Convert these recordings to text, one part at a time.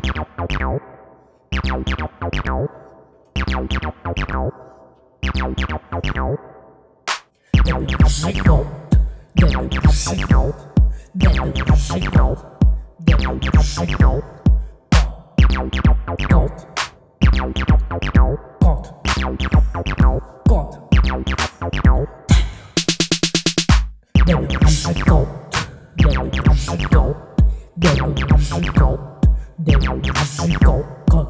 Go. Go. Go. Go đều chỉ có con đều Cut. Cut.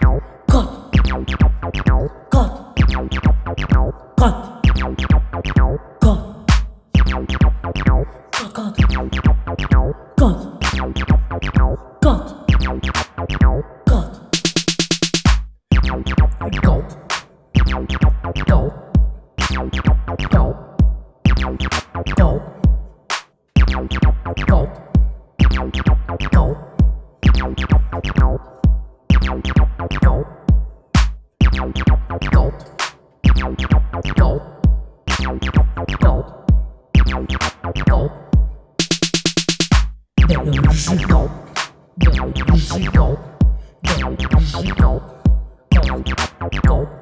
Cut. God. God. God. God. Go. Go. Go. Go. Go. Go. Go. Go. Go. Go. Go. Go. 买一枝膏，买一枝膏，买一枝膏，膏膏。